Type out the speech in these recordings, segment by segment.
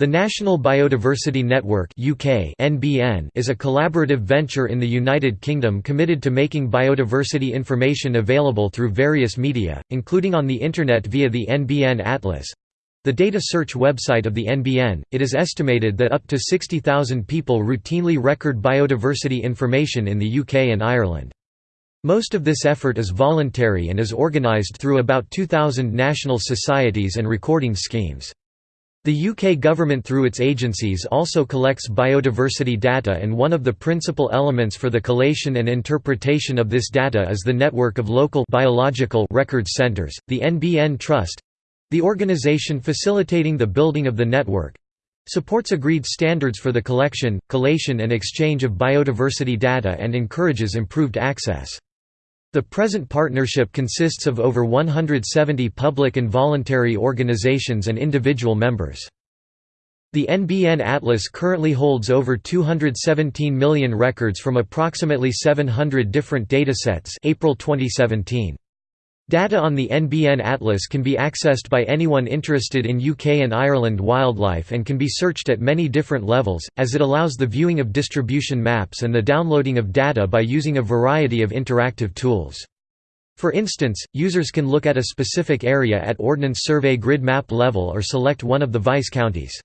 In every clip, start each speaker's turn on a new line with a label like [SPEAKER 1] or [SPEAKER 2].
[SPEAKER 1] The National Biodiversity Network (UK) (NBN) is a collaborative venture in the United Kingdom committed to making biodiversity information available through various media, including on the internet via the NBN Atlas. The data search website of the NBN, it is estimated that up to 60,000 people routinely record biodiversity information in the UK and Ireland. Most of this effort is voluntary and is organised through about 2,000 national societies and recording schemes. The UK government through its agencies also collects biodiversity data and one of the principal elements for the collation and interpretation of this data is the network of local biological records centres, the NBN Trust—the organisation facilitating the building of the network—supports agreed standards for the collection, collation and exchange of biodiversity data and encourages improved access. The present partnership consists of over 170 public and voluntary organizations and individual members. The NBN Atlas currently holds over 217 million records from approximately 700 different datasets April 2017. Data on the NBN Atlas can be accessed by anyone interested in UK and Ireland wildlife and can be searched at many different levels, as it allows the viewing of distribution maps and the downloading of data by using a variety of interactive tools. For instance, users can look at a specific area at Ordnance Survey grid map level or select one of the vice counties.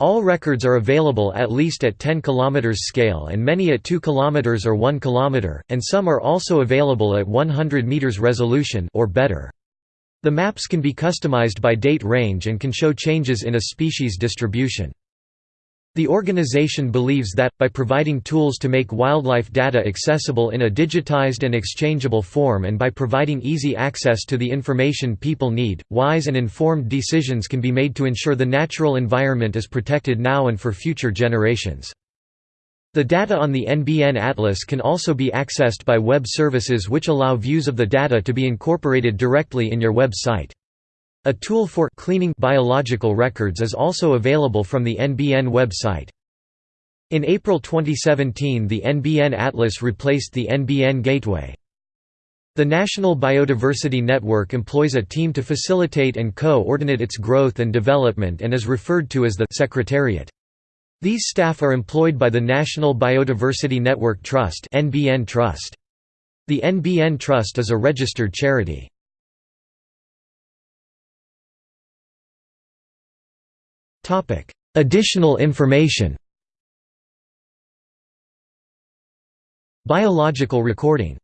[SPEAKER 1] All records are available at least at 10 km scale and many at 2 km or 1 km, and some are also available at 100 m resolution or better. The maps can be customized by date range and can show changes in a species distribution. The organization believes that, by providing tools to make wildlife data accessible in a digitized and exchangeable form and by providing easy access to the information people need, wise and informed decisions can be made to ensure the natural environment is protected now and for future generations. The data on the NBN Atlas can also be accessed by web services which allow views of the data to be incorporated directly in your web site. A tool for cleaning biological records is also available from the NBN website. In April 2017 the NBN Atlas replaced the NBN Gateway. The National Biodiversity Network employs a team to facilitate and co-ordinate its growth and development and is referred to as the Secretariat. These staff are employed by the National Biodiversity Network Trust. The NBN Trust is a registered charity. Additional information Biological recording